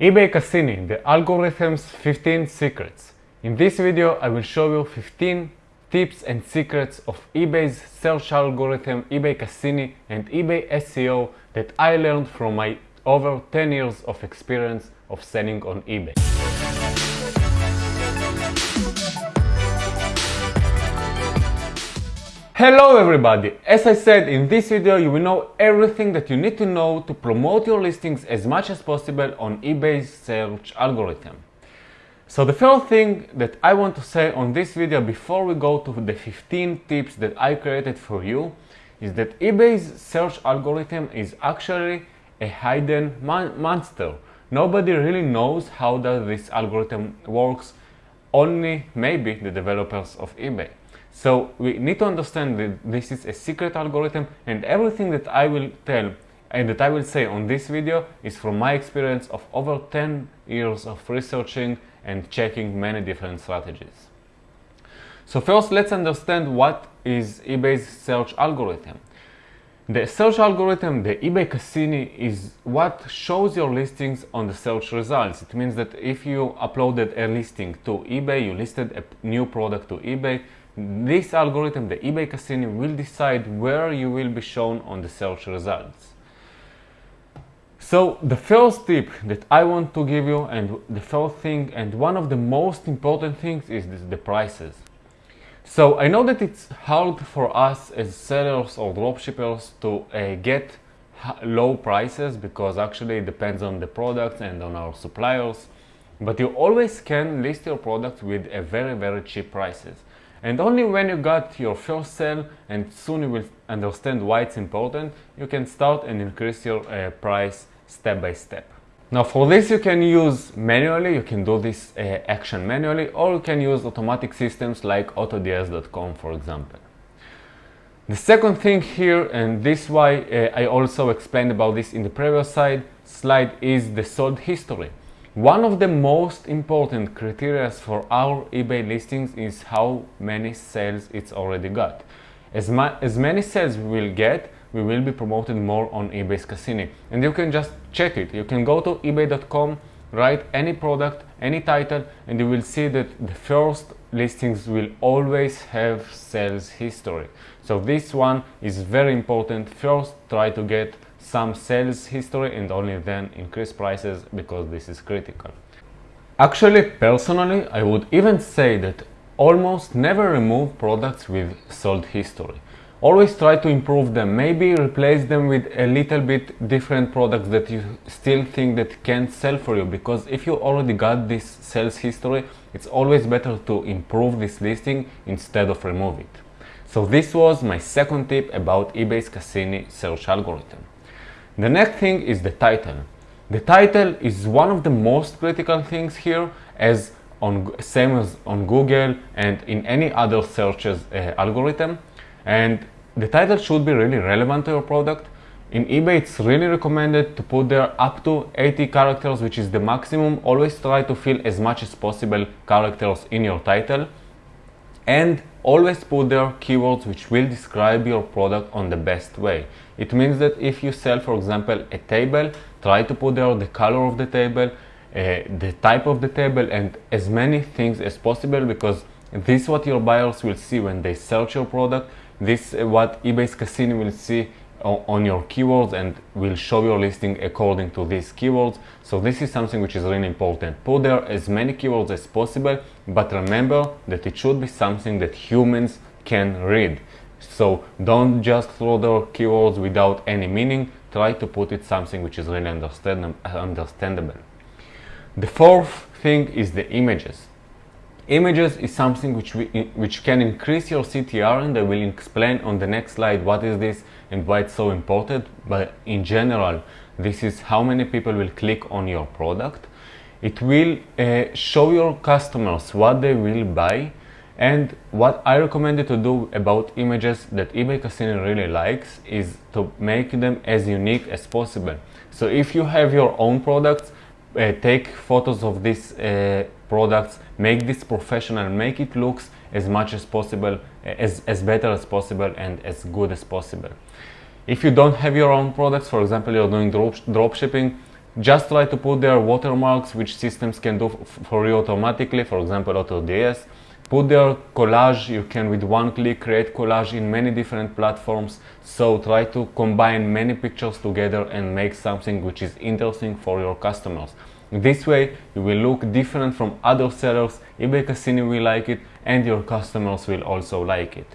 eBay Cassini, the algorithm's 15 secrets. In this video I will show you 15 tips and secrets of eBay's search algorithm, eBay Cassini and eBay SEO that I learned from my over 10 years of experience of selling on eBay. Hello everybody! As I said in this video you will know everything that you need to know to promote your listings as much as possible on eBay's search algorithm. So the first thing that I want to say on this video before we go to the 15 tips that I created for you is that eBay's search algorithm is actually a hidden mon monster. Nobody really knows how does this algorithm works, only maybe the developers of eBay. So we need to understand that this is a secret algorithm and everything that I will tell and that I will say on this video is from my experience of over 10 years of researching and checking many different strategies. So first let's understand what is eBay's search algorithm. The search algorithm, the eBay Cassini, is what shows your listings on the search results. It means that if you uploaded a listing to eBay, you listed a new product to eBay, this algorithm, the eBay Cassini, will decide where you will be shown on the search results. So the first tip that I want to give you and the first thing and one of the most important things is this, the prices. So I know that it's hard for us as sellers or dropshippers to uh, get low prices because actually it depends on the products and on our suppliers. But you always can list your product with a very very cheap prices. And only when you got your first sale and soon you will understand why it's important, you can start and increase your uh, price step by step. Now for this you can use manually, you can do this uh, action manually or you can use automatic systems like autods.com for example. The second thing here, and this why uh, I also explained about this in the previous slide, slide is the sold history. One of the most important criteria for our eBay listings is how many sales it's already got. As, as many sales we will get, we will be promoted more on eBay's Cassini. And you can just check it. You can go to ebay.com, write any product, any title, and you will see that the first listings will always have sales history. So this one is very important. First, try to get some sales history and only then increase prices because this is critical. Actually, personally, I would even say that almost never remove products with sold history. Always try to improve them, maybe replace them with a little bit different products that you still think that can sell for you because if you already got this sales history, it's always better to improve this listing instead of remove it. So this was my second tip about eBay's Cassini search algorithm. The next thing is the title. The title is one of the most critical things here as on same as on Google and in any other searches uh, algorithm and the title should be really relevant to your product. In eBay it's really recommended to put there up to 80 characters which is the maximum. Always try to fill as much as possible characters in your title and always put there keywords which will describe your product on the best way. It means that if you sell, for example, a table, try to put there the color of the table, uh, the type of the table, and as many things as possible because this is what your buyers will see when they search your product. This is what eBay's Cassini will see on your keywords and will show your listing according to these keywords. So this is something which is really important. Put there as many keywords as possible, but remember that it should be something that humans can read. So don't just throw the keywords without any meaning. Try to put it something which is really understand understandable. The fourth thing is the images. Images is something which, we, which can increase your CTR and I will explain on the next slide what is this and why it's so important. But in general, this is how many people will click on your product. It will uh, show your customers what they will buy and what I recommend to do about images that eBay Cassini really likes is to make them as unique as possible. So if you have your own products, uh, take photos of these uh, products, make this professional, make it looks as much as possible, as, as better as possible and as good as possible. If you don't have your own products, for example, you're doing drop, drop shipping, just try to put their watermarks which systems can do for you automatically, for example AutoDS. Put there collage, you can with one click create collage in many different platforms. So try to combine many pictures together and make something which is interesting for your customers. This way you will look different from other sellers, eBay Cassini will like it and your customers will also like it.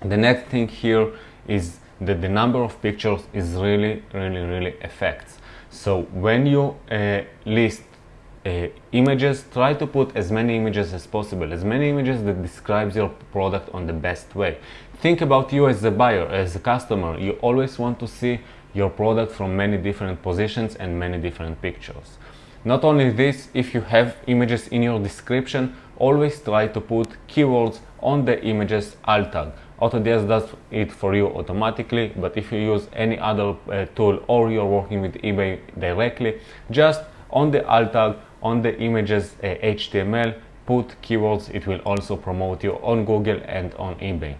The next thing here is that the number of pictures is really, really, really affects. So when you uh, list uh, images, try to put as many images as possible, as many images that describes your product on the best way. Think about you as a buyer, as a customer. You always want to see your product from many different positions and many different pictures. Not only this, if you have images in your description, always try to put keywords on the images alt tag. AutoDS does it for you automatically, but if you use any other uh, tool or you're working with eBay directly, just on the alt tag, on the images uh, HTML, put keywords. It will also promote you on Google and on eBay.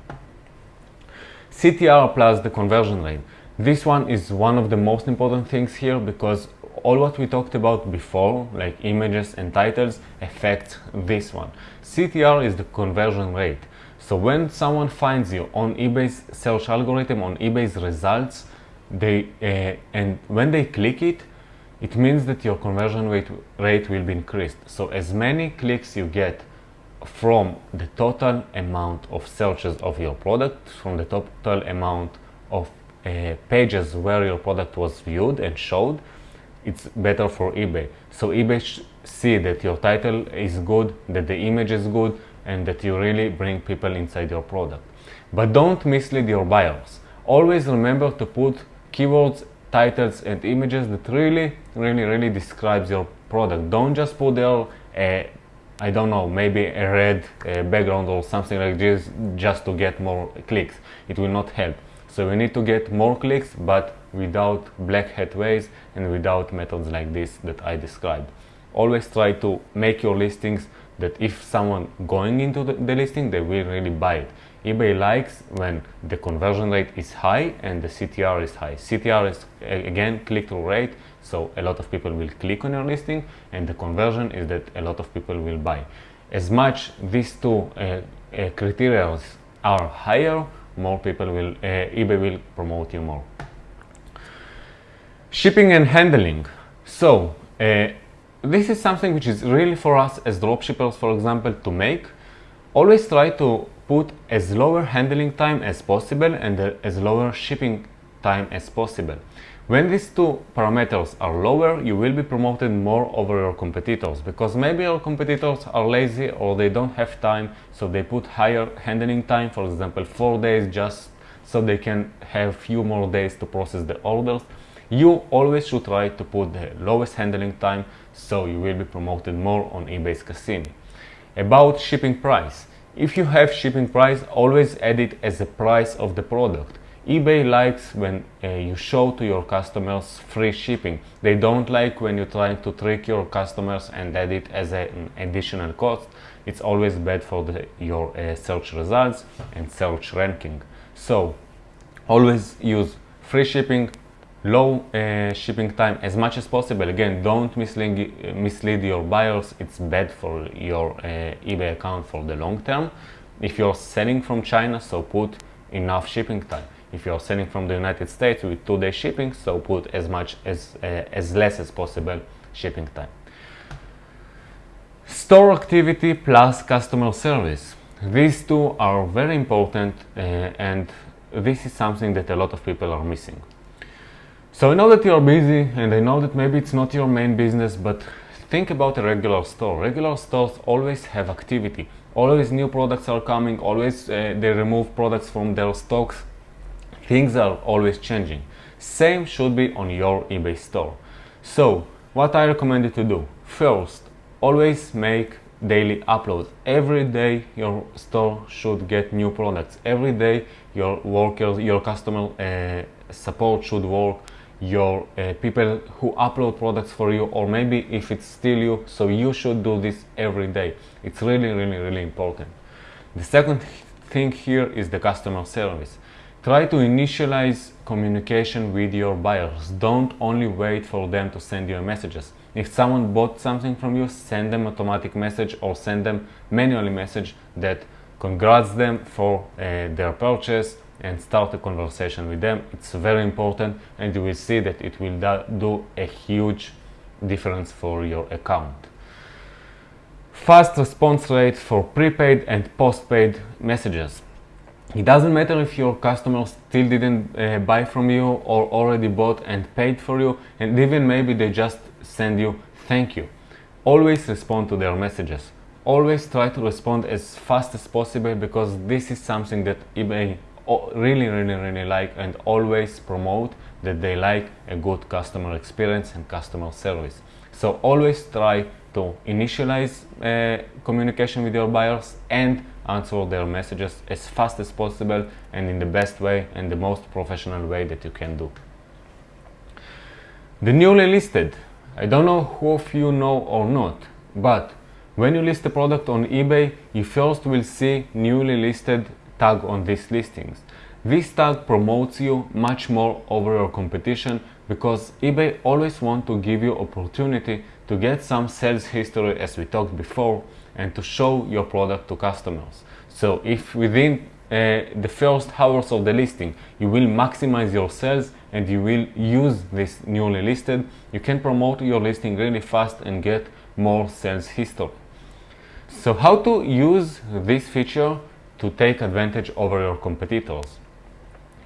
CTR plus the conversion rate. This one is one of the most important things here because all what we talked about before, like images and titles, affect this one. CTR is the conversion rate. So when someone finds you on eBay's search algorithm, on eBay's results, they uh, and when they click it, it means that your conversion rate, rate will be increased. So as many clicks you get from the total amount of searches of your product, from the total amount of uh, pages where your product was viewed and showed, it's better for eBay. So eBay see that your title is good, that the image is good, and that you really bring people inside your product. But don't mislead your buyers. Always remember to put keywords, titles, and images that really, really, really describes your product. Don't just put there a, I don't know, maybe a red uh, background or something like this just to get more clicks. It will not help. So we need to get more clicks, but without black hat ways and without methods like this that I described. Always try to make your listings that if someone going into the, the, listing, they will really buy it. eBay likes when the conversion rate is high and the CTR is high. CTR is again click-through rate, so a lot of people will click on your listing and the conversion is that a lot of people will buy. As much these two uh, uh, criteria are higher, more people will, uh, eBay will promote you more. Shipping and handling. So, uh, this is something which is really for us as dropshippers, for example, to make. Always try to put as lower handling time as possible and as lower shipping time as possible. When these two parameters are lower, you will be promoted more over your competitors because maybe your competitors are lazy or they don't have time, so they put higher handling time, for example, four days just so they can have few more days to process the orders you always should try to put the lowest handling time so you will be promoted more on eBay's Cassini. About shipping price. If you have shipping price, always add it as a price of the product. eBay likes when uh, you show to your customers free shipping. They don't like when you're trying to trick your customers and add it as a, an additional cost. It's always bad for the, your uh, search results and search ranking. So always use free shipping low uh, shipping time as much as possible. Again don't mislead, mislead your buyers. It's bad for your uh, ebay account for the long term. If you're selling from china so put enough shipping time. If you're selling from the united states with two day shipping so put as much as uh, as less as possible shipping time. Store activity plus customer service. These two are very important uh, and this is something that a lot of people are missing so I know that you're busy and I know that maybe it's not your main business, but think about a regular store. Regular stores always have activity. Always new products are coming, always uh, they remove products from their stocks. Things are always changing. Same should be on your eBay store. So what I recommend you to do, first, always make daily uploads. Every day your store should get new products. Every day your workers, your customer uh, support should work your uh, people who upload products for you or maybe if it's still you so you should do this every day it's really really really important the second thing here is the customer service Try to initialize communication with your buyers. Don't only wait for them to send you messages. If someone bought something from you, send them automatic message or send them manually message that congrats them for uh, their purchase and start a conversation with them. It's very important and you will see that it will do a huge difference for your account. Fast response rate for prepaid and postpaid messages. It doesn't matter if your customers still didn't uh, buy from you or already bought and paid for you and even maybe they just send you thank you. Always respond to their messages. Always try to respond as fast as possible because this is something that eBay really really really like and always promote that they like a good customer experience and customer service. So always try to initialize uh, communication with your buyers and answer their messages as fast as possible and in the best way and the most professional way that you can do. The newly listed. I don't know who of you know or not, but when you list a product on eBay, you first will see newly listed tag on these listings. This tag promotes you much more over your competition because eBay always want to give you opportunity to get some sales history as we talked before and to show your product to customers. So if within uh, the first hours of the listing you will maximize your sales and you will use this newly listed, you can promote your listing really fast and get more sales history. So how to use this feature to take advantage over your competitors?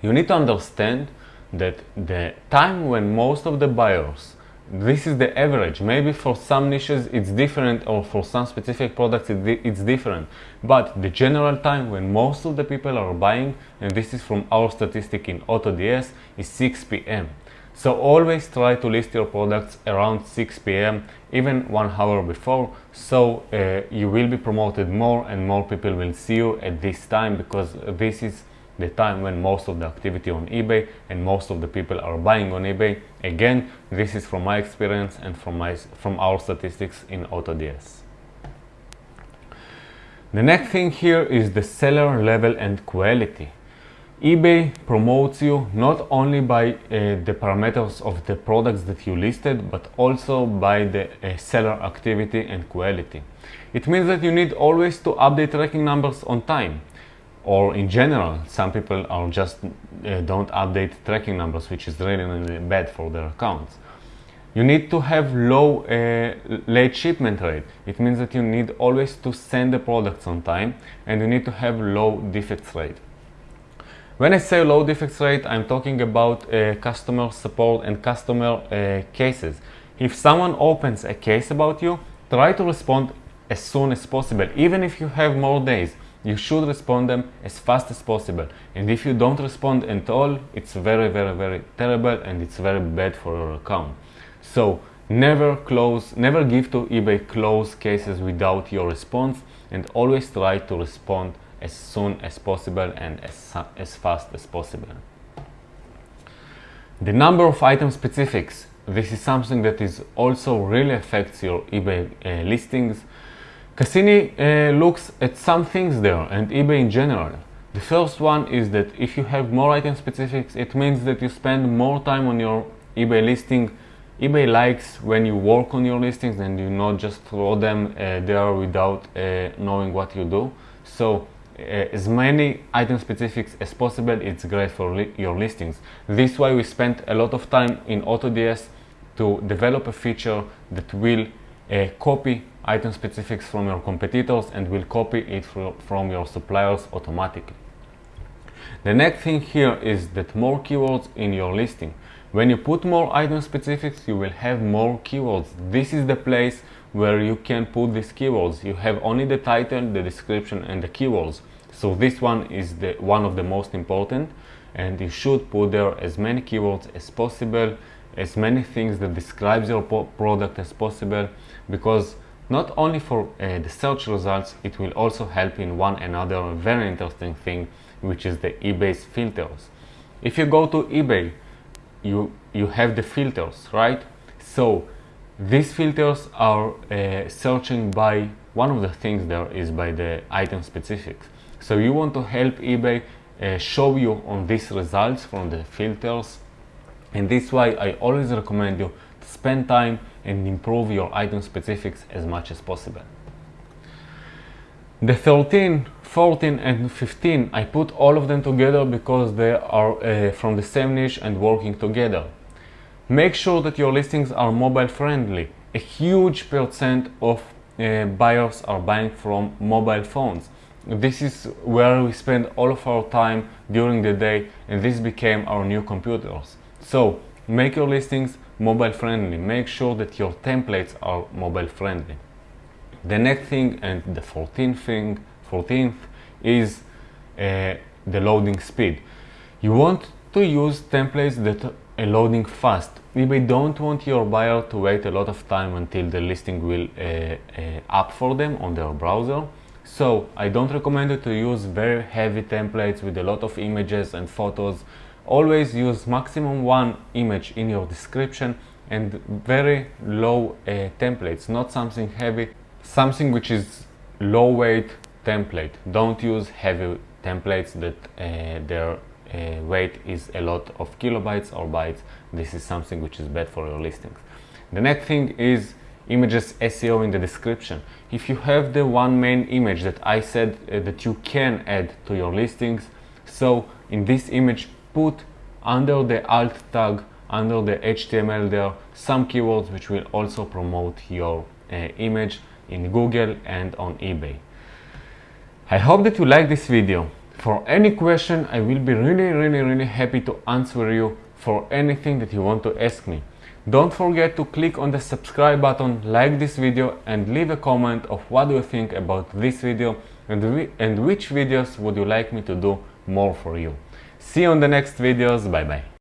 You need to understand that the time when most of the buyers this is the average. Maybe for some niches it's different or for some specific products it's different. But the general time when most of the people are buying, and this is from our statistic in AutoDS, is 6 p.m. So always try to list your products around 6 p.m. even one hour before so uh, you will be promoted more and more people will see you at this time because this is the time when most of the activity on eBay and most of the people are buying on eBay. Again, this is from my experience and from, my, from our statistics in AutoDS. The next thing here is the seller level and quality. eBay promotes you not only by uh, the parameters of the products that you listed, but also by the uh, seller activity and quality. It means that you need always to update tracking numbers on time. Or in general some people are just uh, don't update tracking numbers which is really, really bad for their accounts. You need to have low uh, late shipment rate. It means that you need always to send the products on time and you need to have low defects rate when I say low defects rate I'm talking about uh, customer support and customer uh, cases if someone opens a case about you try to respond as soon as possible even if you have more days you should respond them as fast as possible. And if you don't respond at all, it's very, very, very terrible and it's very bad for your account. So never close, never give to eBay close cases without your response and always try to respond as soon as possible and as, as fast as possible. The number of item specifics. This is something that is also really affects your eBay uh, listings. Cassini uh, looks at some things there and eBay in general. The first one is that if you have more item specifics, it means that you spend more time on your eBay listing. eBay likes when you work on your listings and you not just throw them uh, there without uh, knowing what you do. So as many item specifics as possible, it's great for li your listings. This is why we spent a lot of time in AutoDS to develop a feature that will uh, copy item specifics from your competitors and will copy it from your suppliers automatically. The next thing here is that more keywords in your listing. When you put more item specifics, you will have more keywords. This is the place where you can put these keywords. You have only the title, the description and the keywords. So this one is the one of the most important and you should put there as many keywords as possible, as many things that describes your product as possible because not only for uh, the search results, it will also help in one another very interesting thing, which is the eBay's filters. If you go to eBay, you, you have the filters, right? So these filters are uh, searching by, one of the things there is by the item specifics. So you want to help eBay uh, show you on these results from the filters and this why I always recommend you to spend time and improve your item specifics as much as possible. The 13, 14 and 15 I put all of them together because they are uh, from the same niche and working together. Make sure that your listings are mobile friendly. A huge percent of uh, buyers are buying from mobile phones. This is where we spend all of our time during the day and this became our new computers. So make your listings mobile friendly. Make sure that your templates are mobile friendly. The next thing and the 14th thing, 14th is uh, the loading speed. You want to use templates that are loading fast. eBay don't want your buyer to wait a lot of time until the listing will uh, uh, up for them on their browser. So I don't recommend you to use very heavy templates with a lot of images and photos. Always use maximum one image in your description and very low uh, templates, not something heavy something which is low weight template don't use heavy templates that uh, their uh, weight is a lot of kilobytes or bytes this is something which is bad for your listings the next thing is images SEO in the description if you have the one main image that I said uh, that you can add to your listings so in this image put under the alt tag under the HTML there some keywords which will also promote your uh, image in Google and on eBay. I hope that you like this video. For any question, I will be really, really, really happy to answer you for anything that you want to ask me. Don't forget to click on the subscribe button, like this video and leave a comment of what do you think about this video and, and which videos would you like me to do more for you. See you on the next videos. Bye bye.